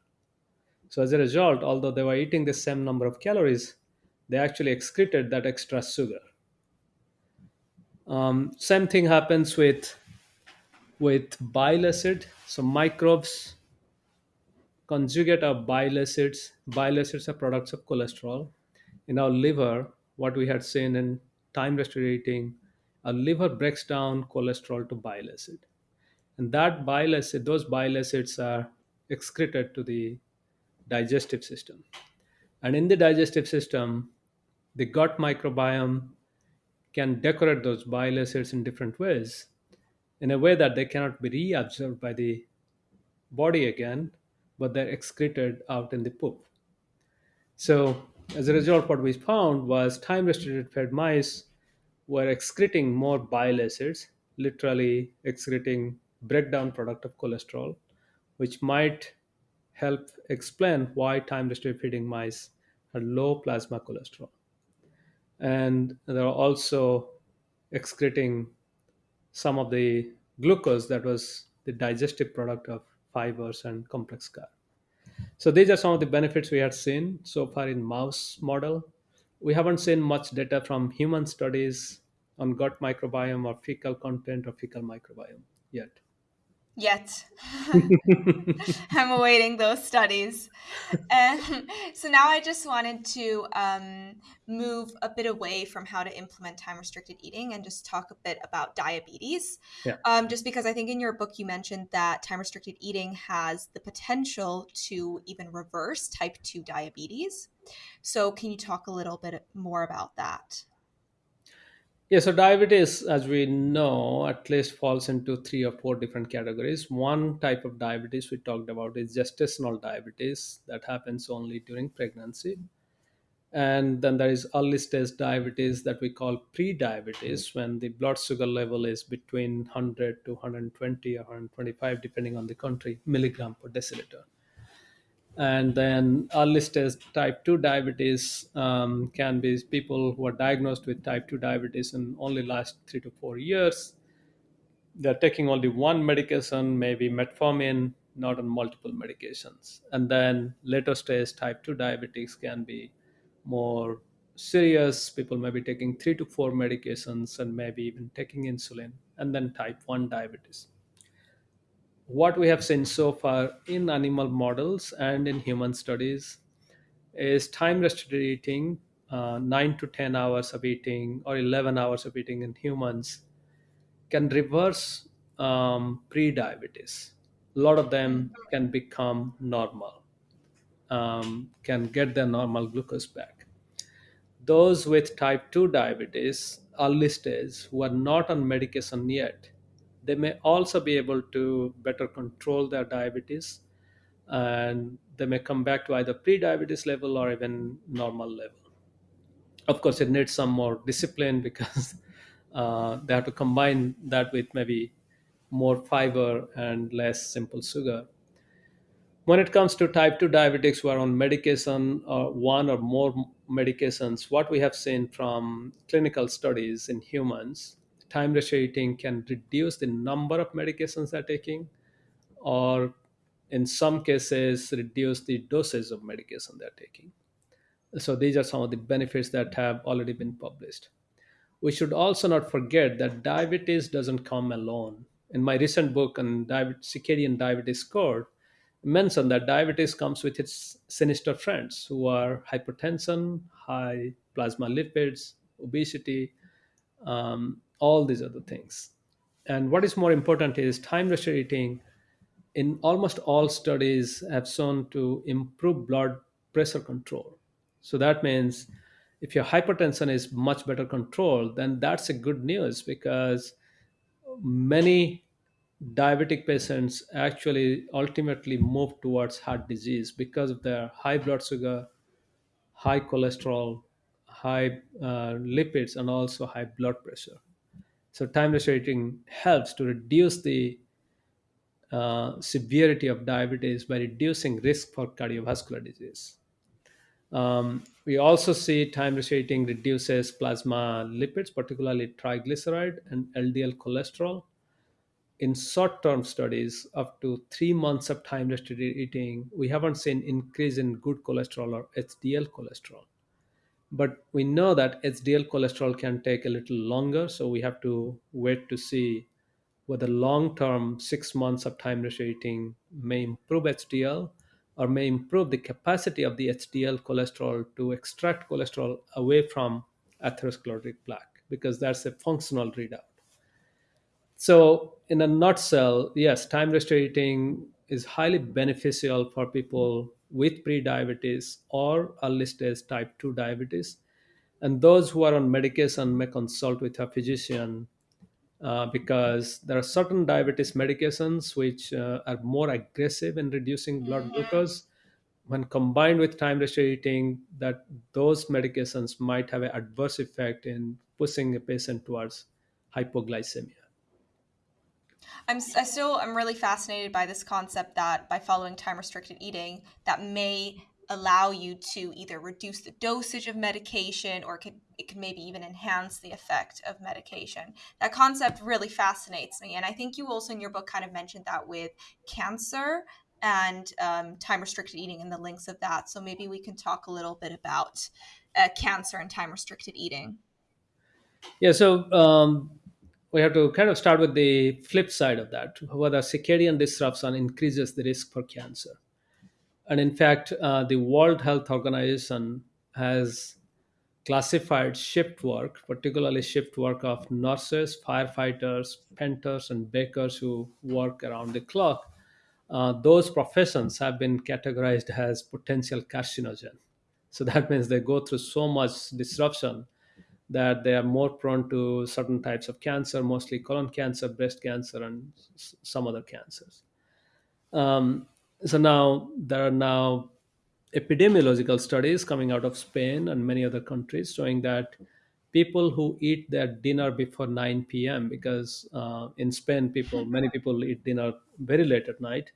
So, as a result, although they were eating the same number of calories, they actually excreted that extra sugar. Um, same thing happens with with bile acid. So microbes conjugate our bile acids. Bile acids are products of cholesterol in our liver what we had seen in time restricted our liver breaks down cholesterol to bile acid. And that bile acid, those bile acids are excreted to the digestive system. And in the digestive system, the gut microbiome can decorate those bile acids in different ways in a way that they cannot be reabsorbed by the body again, but they're excreted out in the poop. So as a result, what we found was time restricted fed mice were excreting more bile acids, literally excreting breakdown product of cholesterol, which might help explain why time restricted feeding mice had low plasma cholesterol. And they're also excreting some of the glucose that was the digestive product of fibers and complex carb. So these are some of the benefits we had seen so far in mouse model. We haven't seen much data from human studies on gut microbiome or fecal content or fecal microbiome yet. Yet. [LAUGHS] [LAUGHS] I'm awaiting those studies. And so now I just wanted to um, move a bit away from how to implement time restricted eating and just talk a bit about diabetes. Yeah. Um, just because I think in your book you mentioned that time restricted eating has the potential to even reverse type 2 diabetes. So, can you talk a little bit more about that? Yeah, so diabetes, as we know, at least falls into three or four different categories. One type of diabetes we talked about is gestational diabetes that happens only during pregnancy. And then there is early stage diabetes that we call pre-diabetes hmm. when the blood sugar level is between 100 to 120 or 125 depending on the country milligram per deciliter and then early stage type 2 diabetes um, can be people who are diagnosed with type 2 diabetes in only last three to four years. They're taking only one medication maybe metformin not on multiple medications. And then later stage type 2 diabetes can be more serious. People may be taking three to four medications and maybe even taking insulin. And then type 1 diabetes what we have seen so far in animal models and in human studies is time restricted eating uh, 9 to 10 hours of eating or 11 hours of eating in humans can reverse um, pre-diabetes. A lot of them can become normal um, can get their normal glucose back. Those with type 2 diabetes early stage who are not on medication yet they may also be able to better control their diabetes and they may come back to either pre-diabetes level or even normal level. Of course it needs some more discipline because [LAUGHS] uh, they have to combine that with maybe more fiber and less simple sugar. When it comes to type 2 diabetics who are on medication or one or more medications what we have seen from clinical studies in humans time eating can reduce the number of medications they're taking or in some cases reduce the dosage of medication they're taking so these are some of the benefits that have already been published we should also not forget that diabetes doesn't come alone. In my recent book on diabetes, Circadian Diabetes Code, I mentioned that diabetes comes with its sinister friends who are hypertension, high plasma lipids, obesity, um, all these other things. And what is more important is time restricted eating in almost all studies have shown to improve blood pressure control. So that means if your hypertension is much better controlled, then that's a good news because many diabetic patients actually ultimately move towards heart disease because of their high blood sugar, high cholesterol, high uh, lipids, and also high blood pressure. So time restricting helps to reduce the uh, severity of diabetes by reducing risk for cardiovascular disease. Um, we also see time restricting reduces plasma lipids, particularly triglyceride and LDL cholesterol. In short-term studies, up to three months of time restricted eating, we haven't seen increase in good cholesterol or HDL cholesterol. But we know that HDL cholesterol can take a little longer, so we have to wait to see whether long term six months of time restricting may improve HDL or may improve the capacity of the HDL cholesterol to extract cholesterol away from atherosclerotic plaque because that's a functional readout. So, in a nutshell, yes, time restricting is highly beneficial for people with pre-diabetes or early stage type 2 diabetes. And those who are on medication may consult with a physician uh, because there are certain diabetes medications which uh, are more aggressive in reducing blood glucose. When combined with time restricted eating that those medications might have an adverse effect in pushing a patient towards hypoglycemia I'm I still I'm really fascinated by this concept that by following time restricted eating that may allow you to either reduce the dosage of medication or could it could maybe even enhance the effect of medication. That concept really fascinates me, and I think you also in your book kind of mentioned that with cancer and um, time restricted eating and the links of that. So maybe we can talk a little bit about uh, cancer and time restricted eating. yeah so um, we have to kind of start with the flip side of that. Whether circadian disruption increases the risk for cancer. And in fact uh, the world health organization has classified shift work particularly shift work of nurses firefighters painters and bakers who work around the clock. Uh, those professions have been categorized as potential carcinogen. So that means they go through so much disruption that they are more prone to certain types of cancer, mostly colon cancer, breast cancer, and s- some other cancers. Um, so now there are now epidemiological studies coming out of Spain and many other countries showing that people who eat their dinner before 9 p.m. because uh, in Spain people many people eat dinner very late at night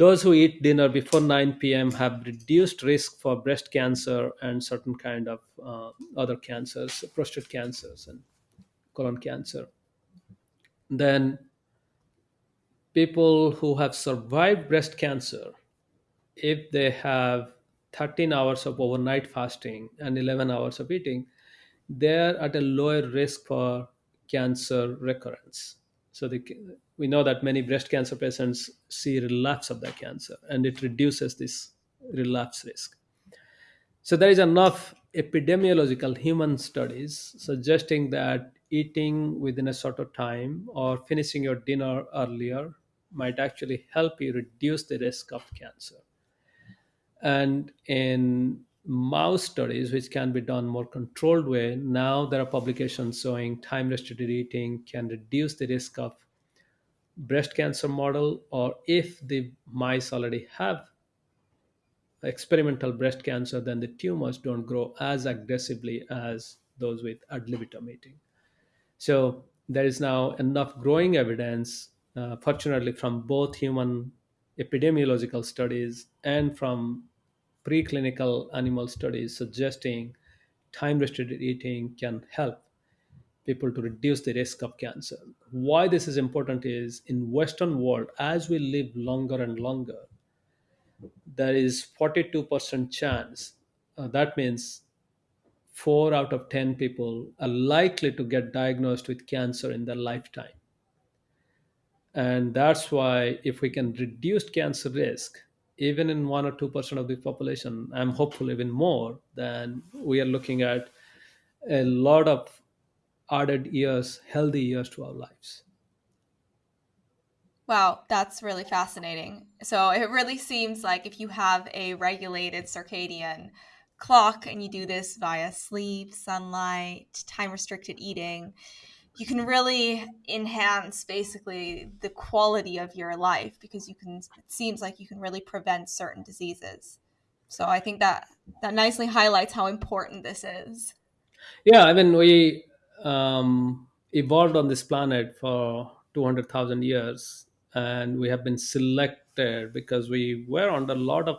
those who eat dinner before 9 p.m. have reduced risk for breast cancer and certain kind of uh, other cancers, prostate cancers and colon cancer. Then people who have survived breast cancer, if they have 13 hours of overnight fasting and 11 hours of eating, they're at a lower risk for cancer recurrence. So the, we know that many breast cancer patients see relapse of their cancer, and it reduces this relapse risk. So there is enough epidemiological human studies suggesting that eating within a sort of time or finishing your dinner earlier might actually help you reduce the risk of cancer. And in mouse studies, which can be done more controlled way, now there are publications showing time restricted eating can reduce the risk of breast cancer model, or if the mice already have experimental breast cancer, then the tumors don't grow as aggressively as those with ad libitum eating. So there is now enough growing evidence, uh, fortunately, from both human epidemiological studies and from preclinical animal studies suggesting time restricted eating can help people to reduce the risk of cancer. Why this is important is in western world as we live longer and longer there is 42% chance uh, that means 4 out of 10 people are likely to get diagnosed with cancer in their lifetime. And that's why if we can reduce cancer risk even in 1 or 2% of the population i'm hopeful even more then we are looking at a lot of added years healthy years to our lives Wow, that's really fascinating. So it really seems like if you have a regulated circadian clock and you do this via sleep, sunlight, time restricted eating, you can really enhance basically the quality of your life because you can it seems like you can really prevent certain diseases. So I think that that nicely highlights how important this is. yeah i mean we um, evolved on this planet for 200000 years and we have been selected because we were under a lot of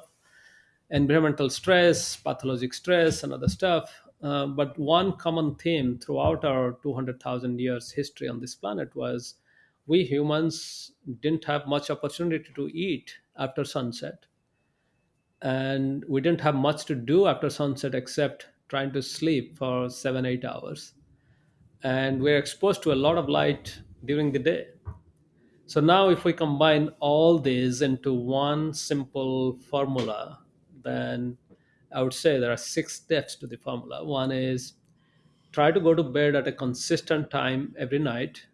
environmental stress, pathologic stress, and other stuff. Uh, but one common theme throughout our 200,000 years history on this planet was we humans didn't have much opportunity to eat after sunset. And we didn't have much to do after sunset except trying to sleep for seven, eight hours. And we're exposed to a lot of light during the day. So now, if we combine all these into one simple formula, then I would say there are six steps to the formula. One is try to go to bed at a consistent time every night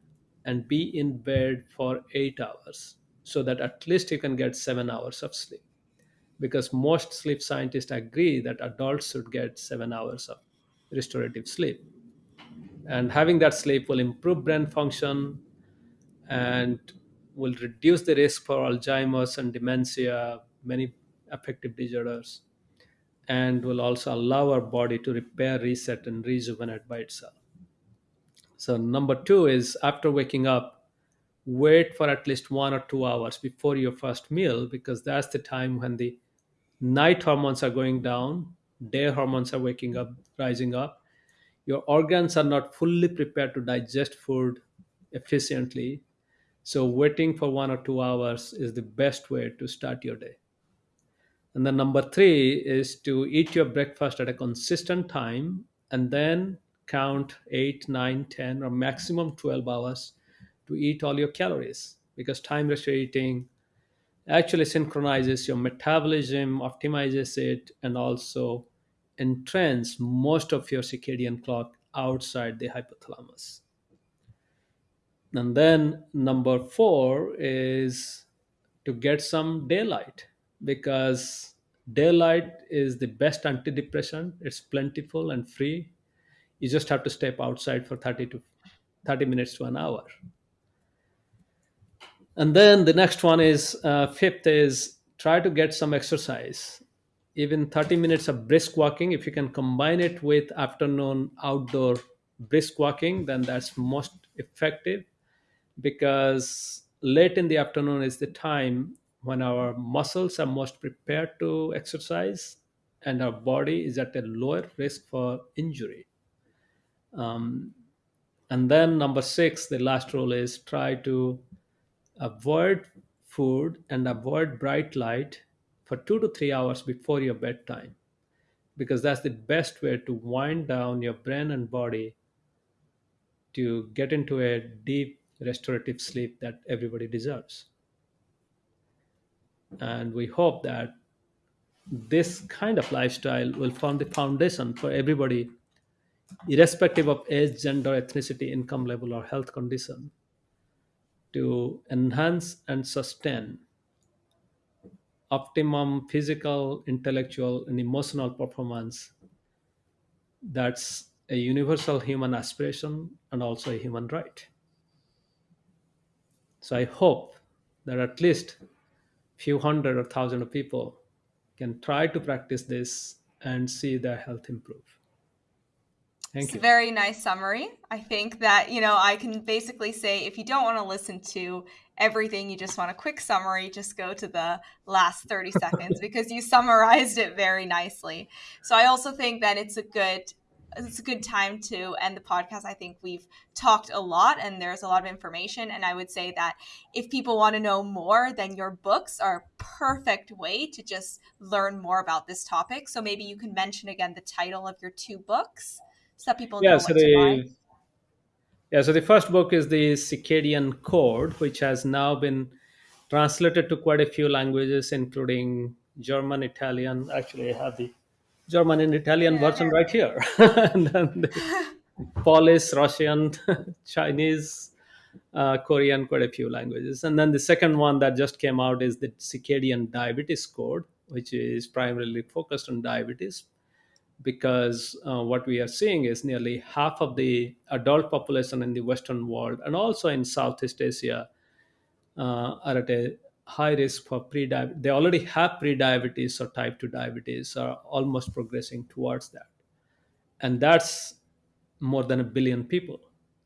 and be in bed for eight hours so that at least you can get seven hours of sleep. Because most sleep scientists agree that adults should get seven hours of restorative sleep. And having that sleep will improve brain function, and will reduce the risk for Alzheimer's and dementia, many affective disorders, and will also allow our body to repair, reset, and rejuvenate by itself. So, number two is after waking up, wait for at least one or two hours before your first meal because that's the time when the night hormones are going down, day hormones are waking up, rising up. Your organs are not fully prepared to digest food efficiently so waiting for one or two hours is the best way to start your day. And then number three is to eat your breakfast at a consistent time and then count 8 9 10 or maximum 12 hours to eat all your calories because time restricted eating actually synchronizes your metabolism optimizes it and also entrains most of your circadian clock outside the hypothalamus. And then number four is to get some daylight because daylight is the best antidepressant. It's plentiful and free. You just have to step outside for 30 to 30 minutes to an hour. And then the next one is uh, fifth is try to get some exercise even 30 minutes of brisk walking if you can combine it with afternoon outdoor brisk walking then that's most effective. Because late in the afternoon is the time when our muscles are most prepared to exercise and our body is at a lower risk for injury. Um, and then number six the last rule is try to avoid food and avoid bright light for two to three hours before your bedtime because that's the best way to wind down your brain and body to get into a deep restorative sleep that everybody deserves. And we hope that this kind of lifestyle will form the foundation for everybody irrespective of age gender ethnicity income level or health condition to enhance and sustain optimum physical, intellectual, and emotional performance that's a universal human aspiration and also a human right. So I hope that at least few hundred or thousand of people can try to practice this and see their health improve. Thank it's you. a very nice summary. I think that, you know, I can basically say if you don't want to listen to everything, you just want a quick summary, just go to the last 30 seconds [LAUGHS] because you summarized it very nicely. So I also think that it's a good it's a good time to end the podcast. I think we've talked a lot and there's a lot of information. And I would say that if people want to know more, then your books are a perfect way to just learn more about this topic. So maybe you can mention again the title of your two books so people yeah, know so what to buy. the yeah, so the first book is the Circadian Code, which has now been translated to quite a few languages, including German, Italian. Actually, I have the German and Italian version right here, [LAUGHS] and then the [LAUGHS] Polish, Russian, [LAUGHS] Chinese, uh, Korean, quite a few languages. And then the second one that just came out is the Circadian Diabetes Code, which is primarily focused on diabetes because uh, what we are seeing is nearly half of the adult population in the Western world and also in Southeast Asia uh, are at a high risk for pre-diabetes. They already have pre-diabetes or type 2 diabetes are almost progressing towards that. And that's more than a billion people.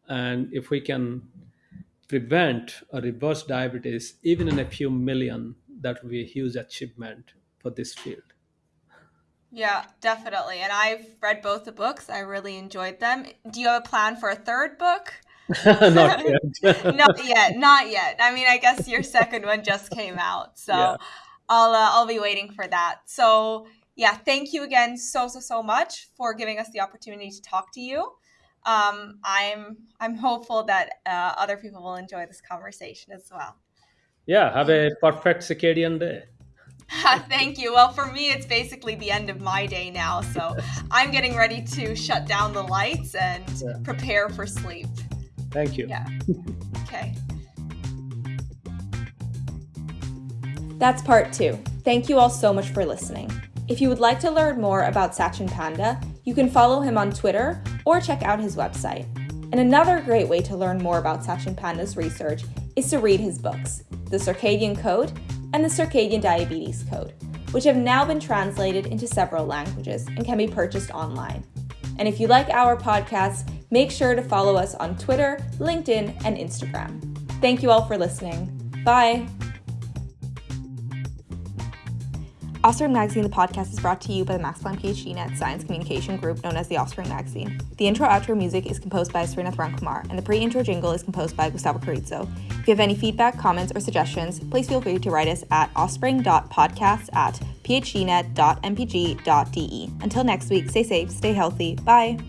And if we can prevent or reverse diabetes even in a few million, that would be a huge achievement for this field. Yeah, definitely. And I've read both the books. I really enjoyed them. Do you have a plan for a third book? [LAUGHS] Not yet. [LAUGHS] not yet. Not yet. I mean, I guess your second one just came out, so Yeah. I'll uh, I'll be waiting for that. So yeah, thank you again so so so much for giving us the opportunity to talk to you. Um, I'm I'm hopeful that uh, other people will enjoy this conversation as well. Yeah, have a perfect circadian day. [LAUGHS] Thank you. Well, for me, it's basically the end of my day now, so [LAUGHS] I'm getting ready to shut down the lights and Yeah. prepare for sleep. Thank you. Yeah. [LAUGHS] Okay. That's part two. Thank you all so much for listening. If you would like to learn more about Sachin Panda, you can follow him on Twitter or check out his website. And another great way to learn more about Sachin Panda's research is to read his books, The Circadian Code and The Circadian Diabetes Code, which have now been translated into several languages and can be purchased online. And if you like our podcast, make sure to follow us on Twitter, LinkedIn, and Instagram. Thank you all for listening. Bye. Offspring Magazine, the podcast, is brought to you by the Max Planck PhD Net Science Communication Group, known as the Offspring Magazine. The intro outro music is composed by Srinath Rankumar, and the pre intro jingle is composed by Gustavo Carrizo. If you have any feedback, comments, or suggestions, please feel free to write us at offspring.podcast at phdnet.mpg.de. Until next week, stay safe, stay healthy. Bye.